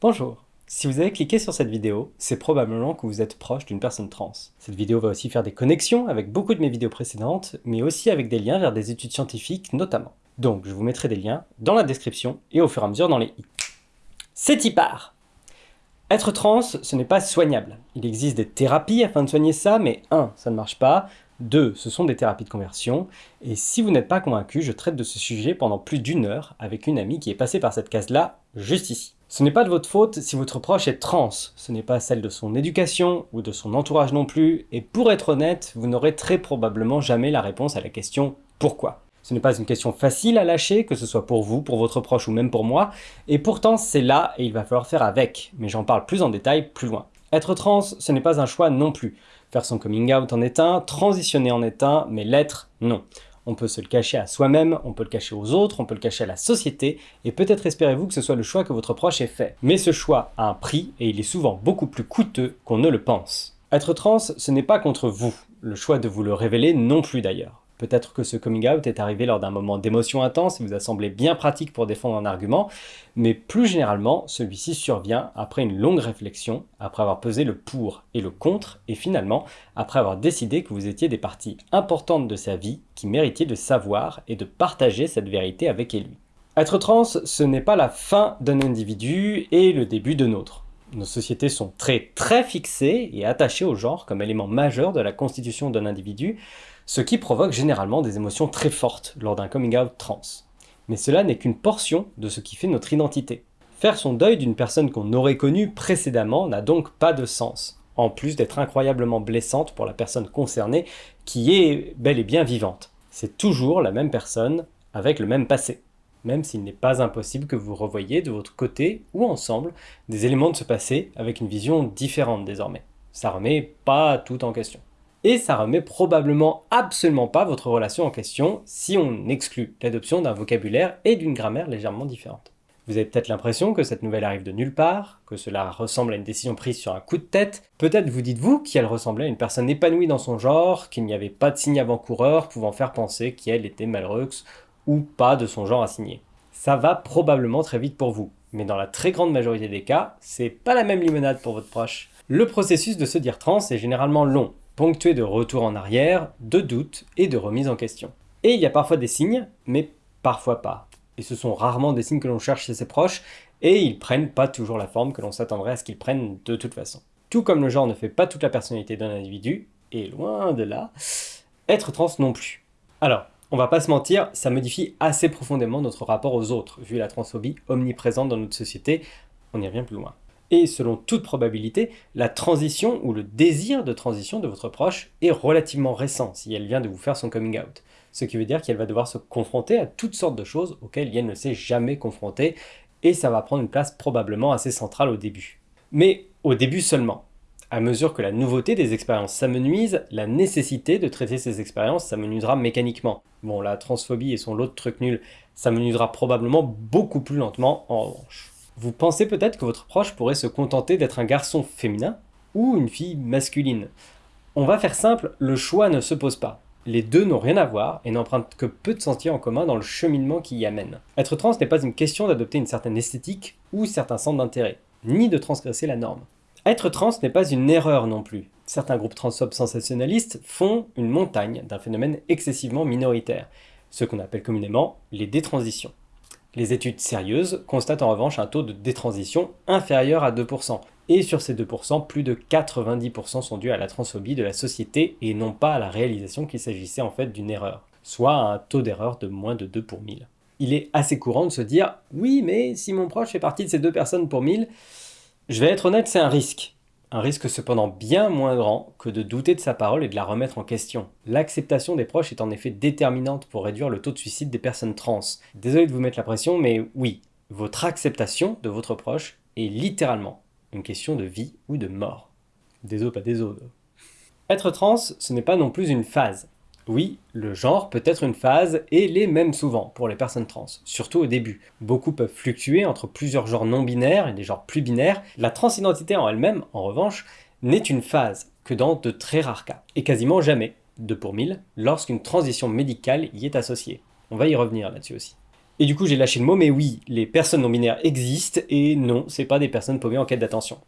Bonjour Si vous avez cliqué sur cette vidéo, c'est probablement que vous êtes proche d'une personne trans. Cette vidéo va aussi faire des connexions avec beaucoup de mes vidéos précédentes, mais aussi avec des liens vers des études scientifiques notamment. Donc je vous mettrai des liens dans la description et au fur et à mesure dans les i. C'est y part Être trans, ce n'est pas soignable. Il existe des thérapies afin de soigner ça, mais 1. ça ne marche pas, 2. Ce sont des thérapies de conversion. Et si vous n'êtes pas convaincu, je traite de ce sujet pendant plus d'une heure avec une amie qui est passée par cette case-là, juste ici. Ce n'est pas de votre faute si votre proche est trans, ce n'est pas celle de son éducation ou de son entourage non plus, et pour être honnête, vous n'aurez très probablement jamais la réponse à la question « Pourquoi ?». Ce n'est pas une question facile à lâcher, que ce soit pour vous, pour votre proche ou même pour moi, et pourtant c'est là et il va falloir faire avec, mais j'en parle plus en détail plus loin. Être trans, ce n'est pas un choix non plus. Faire son coming out en est un, transitionner en est mais l'être, non. On peut se le cacher à soi-même, on peut le cacher aux autres, on peut le cacher à la société, et peut-être espérez-vous que ce soit le choix que votre proche ait fait. Mais ce choix a un prix, et il est souvent beaucoup plus coûteux qu'on ne le pense. Être trans, ce n'est pas contre vous, le choix de vous le révéler non plus d'ailleurs. Peut-être que ce coming out est arrivé lors d'un moment d'émotion intense et vous a semblé bien pratique pour défendre un argument, mais plus généralement, celui-ci survient après une longue réflexion, après avoir pesé le pour et le contre, et finalement, après avoir décidé que vous étiez des parties importantes de sa vie qui méritiez de savoir et de partager cette vérité avec lui. Être trans, ce n'est pas la fin d'un individu et le début de nôtre. Nos sociétés sont très très fixées et attachées au genre comme élément majeur de la constitution d'un individu, ce qui provoque généralement des émotions très fortes lors d'un coming out trans. Mais cela n'est qu'une portion de ce qui fait notre identité. Faire son deuil d'une personne qu'on aurait connue précédemment n'a donc pas de sens, en plus d'être incroyablement blessante pour la personne concernée qui est bel et bien vivante. C'est toujours la même personne avec le même passé, même s'il n'est pas impossible que vous revoyiez de votre côté ou ensemble des éléments de ce passé avec une vision différente désormais. Ça remet pas tout en question et ça remet probablement absolument pas votre relation en question si on exclut l'adoption d'un vocabulaire et d'une grammaire légèrement différente. Vous avez peut-être l'impression que cette nouvelle arrive de nulle part, que cela ressemble à une décision prise sur un coup de tête. Peut-être vous dites-vous qu'elle ressemblait à une personne épanouie dans son genre, qu'il n'y avait pas de signe avant-coureur pouvant faire penser qu'elle était malheureuse ou pas de son genre assigné. Ça va probablement très vite pour vous, mais dans la très grande majorité des cas, c'est pas la même limonade pour votre proche. Le processus de se dire trans est généralement long, ponctué de retours en arrière, de doutes et de remises en question. Et il y a parfois des signes, mais parfois pas. Et ce sont rarement des signes que l'on cherche chez ses proches, et ils prennent pas toujours la forme que l'on s'attendrait à ce qu'ils prennent de toute façon. Tout comme le genre ne fait pas toute la personnalité d'un individu, et loin de là, être trans non plus. Alors, on va pas se mentir, ça modifie assez profondément notre rapport aux autres, vu la transphobie omniprésente dans notre société, on y revient plus loin et selon toute probabilité, la transition ou le désir de transition de votre proche est relativement récent si elle vient de vous faire son coming out. Ce qui veut dire qu'elle va devoir se confronter à toutes sortes de choses auxquelles elle ne s'est jamais confrontée et ça va prendre une place probablement assez centrale au début. Mais au début seulement. À mesure que la nouveauté des expériences s'amenuise, la nécessité de traiter ces expériences s'amenuisera mécaniquement. Bon, la transphobie et son lot de trucs nuls s'amenuisera probablement beaucoup plus lentement en revanche. Vous pensez peut-être que votre proche pourrait se contenter d'être un garçon féminin ou une fille masculine. On va faire simple, le choix ne se pose pas. Les deux n'ont rien à voir et n'empruntent que peu de sentiers en commun dans le cheminement qui y amène. Être trans n'est pas une question d'adopter une certaine esthétique ou certains centres d'intérêt, ni de transgresser la norme. Être trans n'est pas une erreur non plus. Certains groupes transphobes sensationnalistes font une montagne d'un phénomène excessivement minoritaire, ce qu'on appelle communément les détransitions. Les études sérieuses constatent en revanche un taux de détransition inférieur à 2%. Et sur ces 2%, plus de 90% sont dus à la transphobie de la société et non pas à la réalisation qu'il s'agissait en fait d'une erreur, soit à un taux d'erreur de moins de 2 pour 1000. Il est assez courant de se dire « Oui, mais si mon proche fait partie de ces deux personnes pour 1000, je vais être honnête, c'est un risque. Un risque cependant bien moins grand que de douter de sa parole et de la remettre en question. L'acceptation des proches est en effet déterminante pour réduire le taux de suicide des personnes trans. Désolé de vous mettre la pression, mais oui, votre acceptation de votre proche est littéralement une question de vie ou de mort. Désolé, pas désolé. Être trans, ce n'est pas non plus une phase. Oui, le genre peut être une phase et l'est même souvent pour les personnes trans, surtout au début. Beaucoup peuvent fluctuer entre plusieurs genres non binaires et des genres plus binaires. La transidentité en elle-même, en revanche, n'est une phase que dans de très rares cas, et quasiment jamais, de pour mille, lorsqu'une transition médicale y est associée. On va y revenir là-dessus aussi. Et du coup, j'ai lâché le mot, mais oui, les personnes non-binaires existent, et non, c'est pas des personnes paumées en quête d'attention.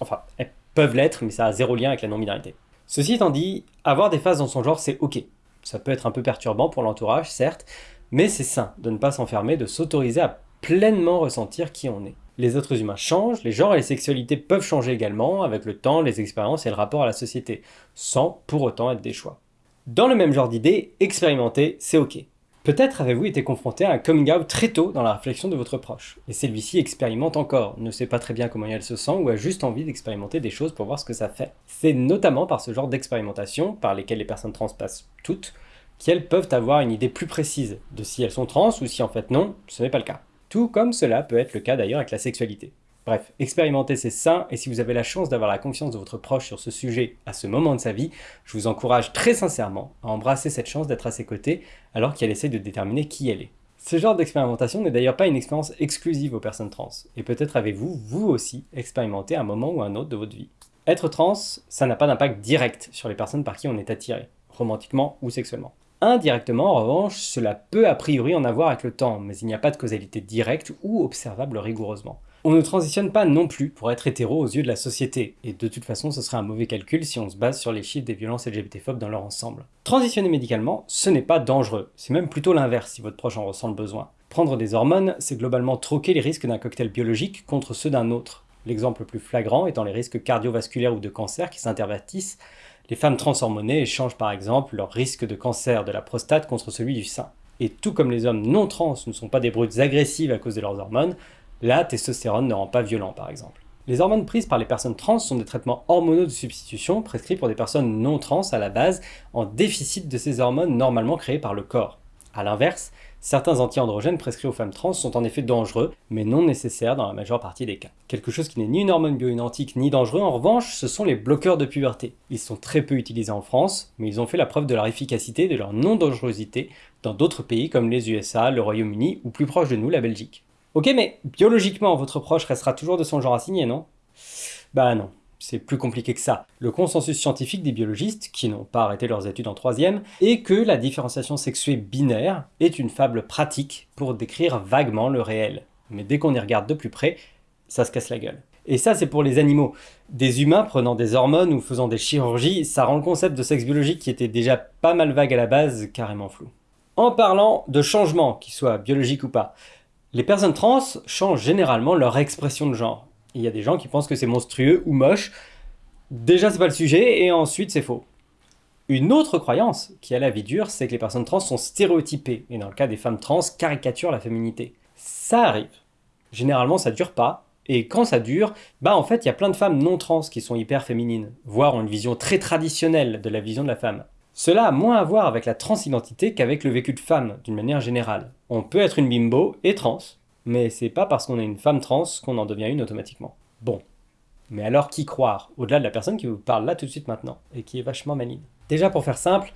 Enfin, elles peuvent l'être, mais ça a zéro lien avec la non-binarité. Ceci étant dit, avoir des phases dans son genre, c'est ok. Ça peut être un peu perturbant pour l'entourage, certes, mais c'est sain de ne pas s'enfermer, de s'autoriser à pleinement ressentir qui on est. Les êtres humains changent, les genres et les sexualités peuvent changer également, avec le temps, les expériences et le rapport à la société, sans pour autant être des choix. Dans le même genre d'idée, expérimenter, c'est ok. Peut-être avez-vous été confronté à un coming out très tôt dans la réflexion de votre proche, et celui-ci expérimente encore, ne sait pas très bien comment elle se sent ou a juste envie d'expérimenter des choses pour voir ce que ça fait. C'est notamment par ce genre d'expérimentation, par lesquelles les personnes trans passent toutes, qu'elles peuvent avoir une idée plus précise de si elles sont trans ou si en fait non, ce n'est pas le cas. Tout comme cela peut être le cas d'ailleurs avec la sexualité. Bref, expérimenter c'est sain, et si vous avez la chance d'avoir la confiance de votre proche sur ce sujet à ce moment de sa vie, je vous encourage très sincèrement à embrasser cette chance d'être à ses côtés alors qu'elle essaie de déterminer qui elle est. Ce genre d'expérimentation n'est d'ailleurs pas une expérience exclusive aux personnes trans, et peut-être avez-vous, vous aussi, expérimenté un moment ou un autre de votre vie. Être trans, ça n'a pas d'impact direct sur les personnes par qui on est attiré, romantiquement ou sexuellement. Indirectement, en revanche, cela peut a priori en avoir avec le temps, mais il n'y a pas de causalité directe ou observable rigoureusement. On ne transitionne pas non plus pour être hétéro aux yeux de la société, et de toute façon ce serait un mauvais calcul si on se base sur les chiffres des violences LGBT-phobes dans leur ensemble. Transitionner médicalement, ce n'est pas dangereux, c'est même plutôt l'inverse si votre proche en ressent le besoin. Prendre des hormones, c'est globalement troquer les risques d'un cocktail biologique contre ceux d'un autre. L'exemple le plus flagrant étant les risques cardiovasculaires ou de cancer qui s'intervertissent. Les femmes transhormonées échangent par exemple leur risque de cancer de la prostate contre celui du sein. Et tout comme les hommes non trans ne sont pas des brutes agressives à cause de leurs hormones, la testostérone ne rend pas violent par exemple. Les hormones prises par les personnes trans sont des traitements hormonaux de substitution prescrits pour des personnes non trans à la base en déficit de ces hormones normalement créées par le corps. A l'inverse, certains anti-androgènes prescrits aux femmes trans sont en effet dangereux, mais non nécessaires dans la majeure partie des cas. Quelque chose qui n'est ni une hormone bioidentique ni dangereux en revanche, ce sont les bloqueurs de puberté. Ils sont très peu utilisés en France, mais ils ont fait la preuve de leur efficacité et de leur non-dangerosité dans d'autres pays comme les USA, le Royaume-Uni ou plus proche de nous la Belgique. Ok, mais biologiquement, votre proche restera toujours de son genre assigné, non? Bah non, c'est plus compliqué que ça. Le consensus scientifique des biologistes, qui n'ont pas arrêté leurs études en troisième, est que la différenciation sexuée binaire est une fable pratique pour décrire vaguement le réel. Mais dès qu'on y regarde de plus près, ça se casse la gueule. Et ça, c'est pour les animaux. Des humains prenant des hormones ou faisant des chirurgies, ça rend le concept de sexe biologique qui était déjà pas mal vague à la base, carrément flou. En parlant de changement, qu'ils soient biologiques ou pas, les personnes trans changent généralement leur expression de genre. Il y a des gens qui pensent que c'est monstrueux ou moche. Déjà, c'est pas le sujet, et ensuite, c'est faux. Une autre croyance qui a la vie dure, c'est que les personnes trans sont stéréotypées, et dans le cas des femmes trans, caricaturent la féminité. Ça arrive. Généralement, ça dure pas, et quand ça dure, bah en fait, il y a plein de femmes non trans qui sont hyper féminines, voire ont une vision très traditionnelle de la vision de la femme. Cela a moins à voir avec la transidentité qu'avec le vécu de femme, d'une manière générale. On peut être une bimbo et trans, mais c'est pas parce qu'on est une femme trans qu'on en devient une automatiquement. Bon. Mais alors qui croire, au-delà de la personne qui vous parle là tout de suite maintenant, et qui est vachement maligne? Déjà pour faire simple,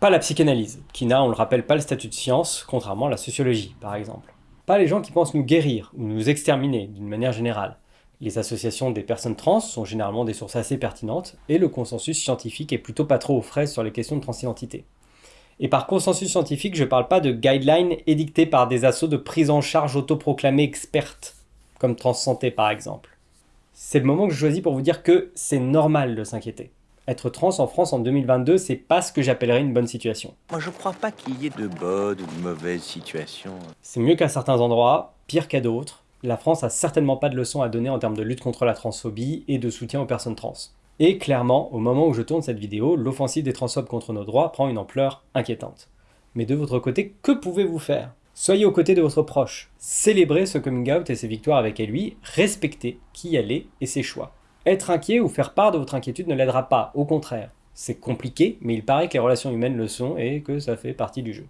pas la psychanalyse, qui n'a, on le rappelle, pas le statut de science, contrairement à la sociologie, par exemple. Pas les gens qui pensent nous guérir, ou nous exterminer, d'une manière générale. Les associations des personnes trans sont généralement des sources assez pertinentes, et le consensus scientifique est plutôt pas trop aux fraises sur les questions de transidentité. Et par consensus scientifique, je parle pas de guidelines édictés par des assauts de prise en charge autoproclamées expertes, comme Transsanté par exemple. C'est le moment que je choisis pour vous dire que c'est normal de s'inquiéter. Être trans en France en 2022, c'est pas ce que j'appellerais une bonne situation. Moi je crois pas qu'il y ait de bonnes ou de mauvaises situations. C'est mieux qu'à certains endroits, pire qu'à d'autres, la France a certainement pas de leçons à donner en termes de lutte contre la transphobie et de soutien aux personnes trans. Et clairement, au moment où je tourne cette vidéo, l'offensive des transphobes contre nos droits prend une ampleur inquiétante. Mais de votre côté, que pouvez-vous faire? Soyez aux côtés de votre proche, célébrez ce coming out et ses victoires avec lui, respectez qui elle est et ses choix. Être inquiet ou faire part de votre inquiétude ne l'aidera pas, au contraire. C'est compliqué, mais il paraît que les relations humaines le sont et que ça fait partie du jeu.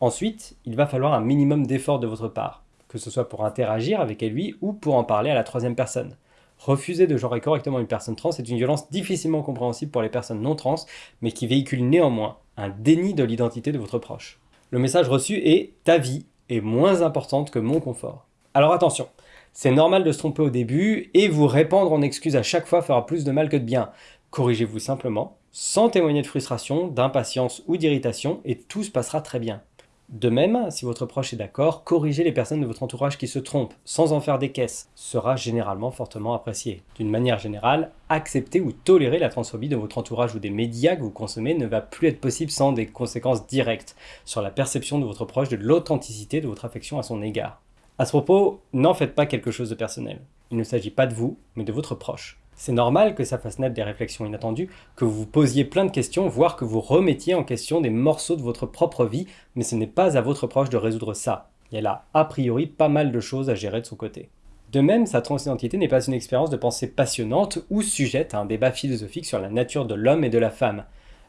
Ensuite, il va falloir un minimum d'effort de votre part que ce soit pour interagir avec lui ou pour en parler à la troisième personne. Refuser de genrer correctement une personne trans est une violence difficilement compréhensible pour les personnes non trans, mais qui véhicule néanmoins un déni de l'identité de votre proche. Le message reçu est « ta vie est moins importante que mon confort ». Alors attention, c'est normal de se tromper au début, et vous répandre en excuses à chaque fois fera plus de mal que de bien. Corrigez-vous simplement, sans témoigner de frustration, d'impatience ou d'irritation, et tout se passera très bien. De même, si votre proche est d'accord, corriger les personnes de votre entourage qui se trompent, sans en faire des caisses, sera généralement fortement apprécié. D'une manière générale, accepter ou tolérer la transphobie de votre entourage ou des médias que vous consommez ne va plus être possible sans des conséquences directes sur la perception de votre proche de l'authenticité de votre affection à son égard. À ce propos, n'en faites pas quelque chose de personnel. Il ne s'agit pas de vous, mais de votre proche. C'est normal que ça fasse naître des réflexions inattendues, que vous posiez plein de questions, voire que vous remettiez en question des morceaux de votre propre vie, mais ce n'est pas à votre proche de résoudre ça. Y a a priori, pas mal de choses à gérer de son côté. De même, sa transidentité n'est pas une expérience de pensée passionnante ou sujette à un débat philosophique sur la nature de l'homme et de la femme.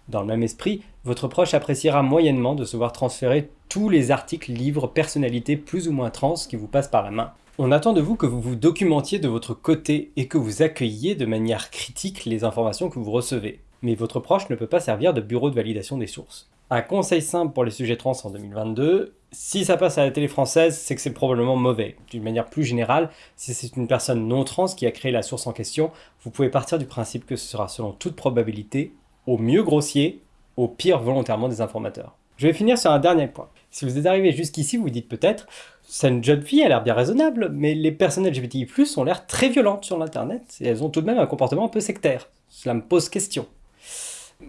Dans le même esprit, votre proche appréciera moyennement de se voir transférer tous les articles, livres, personnalités plus ou moins trans qui vous passent par la main. On attend de vous que vous vous documentiez de votre côté et que vous accueilliez de manière critique les informations que vous recevez. Mais votre proche ne peut pas servir de bureau de validation des sources. Un conseil simple pour les sujets trans en 2022, si ça passe à la télé française, c'est que c'est probablement mauvais. D'une manière plus générale, si c'est une personne non trans qui a créé la source en question, vous pouvez partir du principe que ce sera selon toute probabilité, au mieux grossier, au pire volontairement des informateurs. Je vais finir sur un dernier point. Si vous êtes arrivé jusqu'ici, vous vous dites peut-être c'est une jeune fille, elle a l'air bien raisonnable, mais les personnes LGBTI+, ont l'air très violentes sur l'internet, et elles ont tout de même un comportement un peu sectaire. Cela me pose question.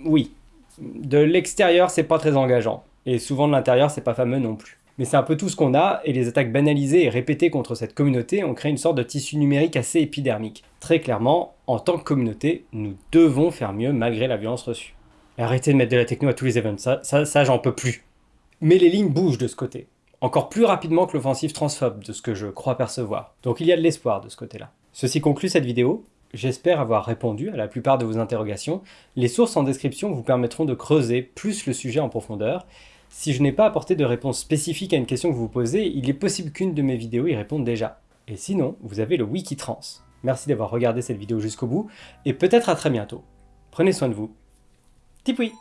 Oui, de l'extérieur, c'est pas très engageant, et souvent de l'intérieur, c'est pas fameux non plus. Mais c'est un peu tout ce qu'on a, et les attaques banalisées et répétées contre cette communauté ont créé une sorte de tissu numérique assez épidermique. Très clairement, en tant que communauté, nous devons faire mieux malgré la violence reçue. arrêtez de mettre de la techno à tous les events, ça, ça, ça j'en peux plus. Mais les lignes bougent de ce côté encore plus rapidement que l'offensive transphobe, de ce que je crois percevoir. Donc il y a de l'espoir de ce côté-là. Ceci conclut cette vidéo. J'espère avoir répondu à la plupart de vos interrogations. Les sources en description vous permettront de creuser plus le sujet en profondeur. Si je n'ai pas apporté de réponse spécifique à une question que vous posez, il est possible qu'une de mes vidéos y réponde déjà. Et sinon, vous avez le Wikitrans. Merci d'avoir regardé cette vidéo jusqu'au bout, et peut-être à très bientôt. Prenez soin de vous. Tipoui